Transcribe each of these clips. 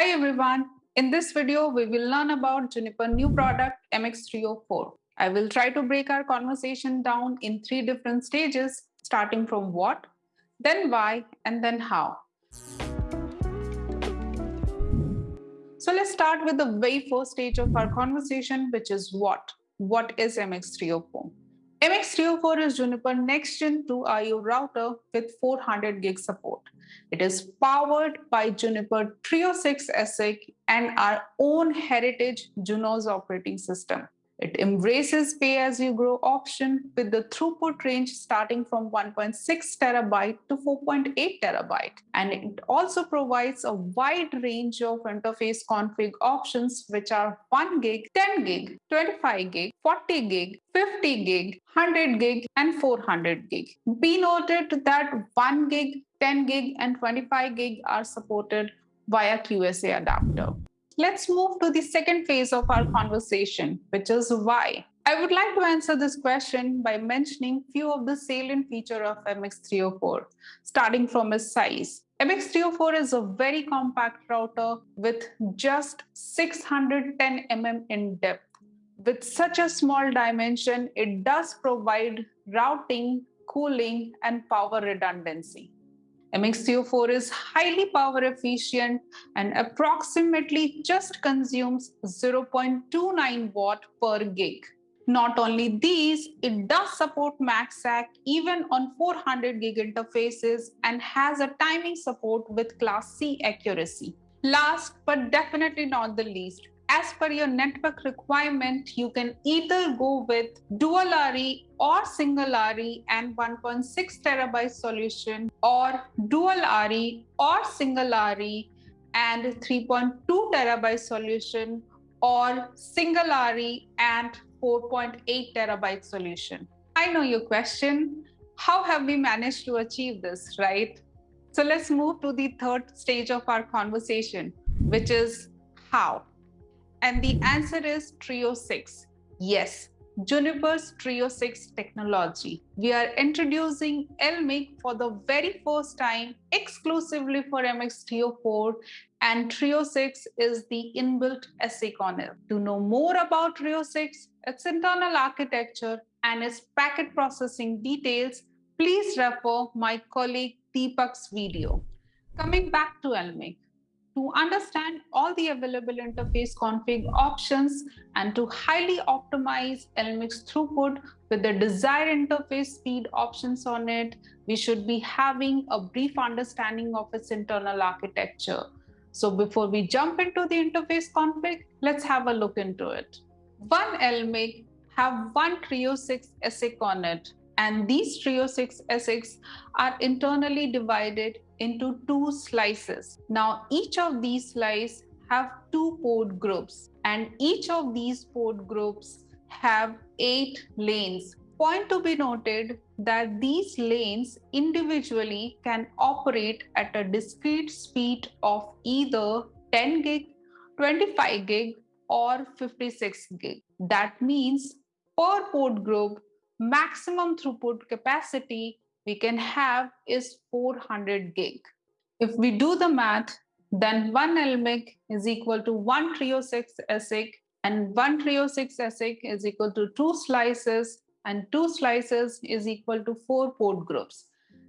Hi everyone. In this video, we will learn about Juniper new product MX304. I will try to break our conversation down in three different stages, starting from what, then why, and then how. So let's start with the very first stage of our conversation, which is what. What is MX304? MX304 is Juniper next gen 2 IO router with 400 gig support. It is powered by Juniper Trio 6 ASIC and our own heritage Junos operating system. It embraces pay-as-you-grow option with the throughput range starting from 1.6 terabyte to 4.8 terabyte. And it also provides a wide range of interface config options, which are 1 gig, 10 gig, 25 gig, 40 gig, 50 gig, 100 gig, and 400 gig. Be noted that 1 gig, 10 gig, and 25 gig are supported via QSA adapter. Let's move to the second phase of our conversation, which is why. I would like to answer this question by mentioning few of the salient feature of MX304, starting from its size. MX304 is a very compact router with just 610 mm in depth. With such a small dimension, it does provide routing, cooling, and power redundancy. MX304 is highly power efficient and approximately just consumes 0.29 watt per gig. Not only these, it does support MACsec even on 400 gig interfaces and has a timing support with class C accuracy. Last but definitely not the least, as per your network requirement, you can either go with dual RE or single RE and 1.6 terabyte solution or dual RE or single RE and 3.2 terabyte solution or single RE and 4.8 terabyte solution. I know your question. How have we managed to achieve this, right? So let's move to the third stage of our conversation, which is how. And the answer is Trio 6. Yes, Juniper's Trio 6 technology. We are introducing LMIC for the very first time exclusively for MX304 and Trio 6 is the inbuilt on it. To know more about Trio 6, its internal architecture and its packet processing details, please refer my colleague Deepak's video. Coming back to LMIC, to understand all the available interface config options and to highly optimize LMIC's throughput with the desired interface speed options on it, we should be having a brief understanding of its internal architecture. So before we jump into the interface config, let's have a look into it. One LMIC have one Trio 6 ASIC on it, and these Trio 6 ASICs are internally divided into two slices. Now, each of these slices have two port groups and each of these port groups have eight lanes. Point to be noted that these lanes individually can operate at a discrete speed of either 10 gig, 25 gig, or 56 gig. That means per port group, maximum throughput capacity we can have is 400 gig. If we do the math, then one LMIC is equal to one Trio 6 ASIC and one Trio 6 ASIC is equal to two slices and two slices is equal to four port groups.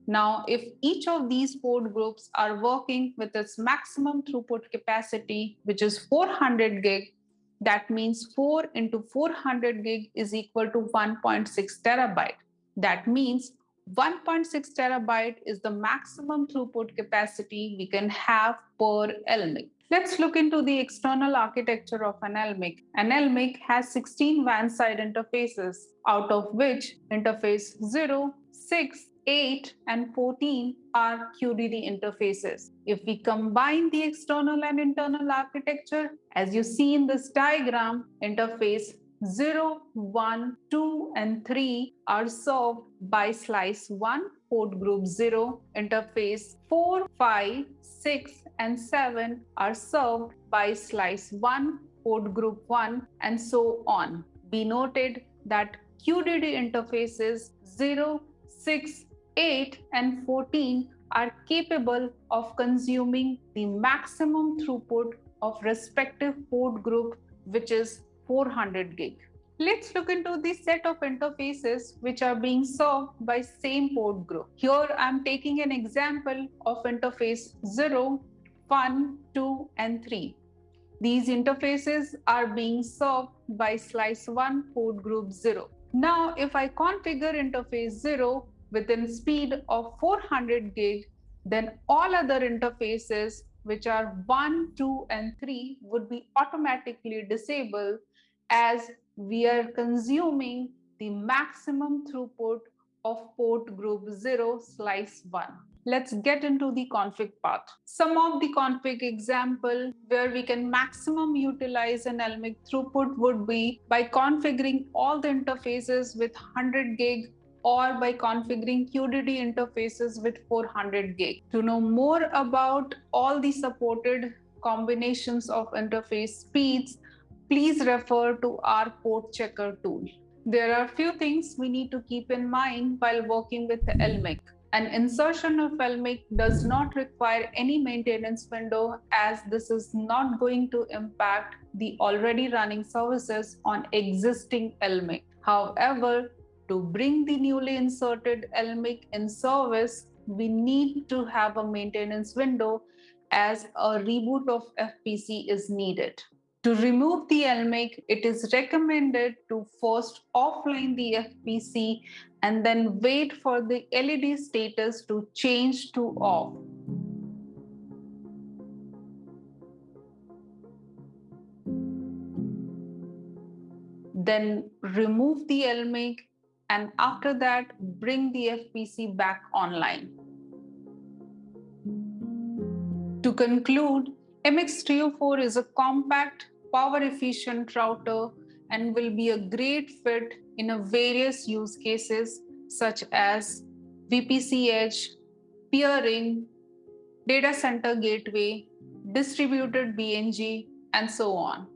Now, if each of these port groups are working with its maximum throughput capacity, which is 400 gig, that means 4 into 400 gig is equal to 1.6 terabyte. That means 1.6 terabyte is the maximum throughput capacity we can have per LMIC. Let's look into the external architecture of an LMIC. An LMIC has 16 WAN side interfaces, out of which interface 0, 6, 8, and 14 are QDD interfaces. If we combine the external and internal architecture, as you see in this diagram, interface 0, 1, 2, and 3 are served by slice 1, port group 0, interface 4, 5, 6, and 7 are served by slice 1, port group 1, and so on. Be noted that QDD interfaces 0, 6, 8, and 14 are capable of consuming the maximum throughput of respective port group, which is 400 gig. Let's look into the set of interfaces which are being served by same port group. Here I'm taking an example of interface 0, 1, 2 and 3. These interfaces are being served by slice 1 port group 0. Now if I configure interface 0 within speed of 400 gig, then all other interfaces which are 1, 2 and 3 would be automatically disabled as we are consuming the maximum throughput of port group 0 slice 1. Let's get into the config path. Some of the config example where we can maximum utilize an LMIC throughput would be by configuring all the interfaces with 100 gig or by configuring QDD interfaces with 400 gig. To know more about all the supported combinations of interface speeds, please refer to our port checker tool. There are a few things we need to keep in mind while working with LMIC. An insertion of LMIC does not require any maintenance window as this is not going to impact the already running services on existing LMIC. However, to bring the newly inserted LMIC in service, we need to have a maintenance window as a reboot of FPC is needed. To remove the LMIC, it is recommended to first offline the FPC and then wait for the LED status to change to off. Then remove the LMIC and after that, bring the FPC back online. To conclude, MX304 is a compact power efficient router and will be a great fit in various use cases such as VPC edge, peering, data center gateway, distributed BNG, and so on.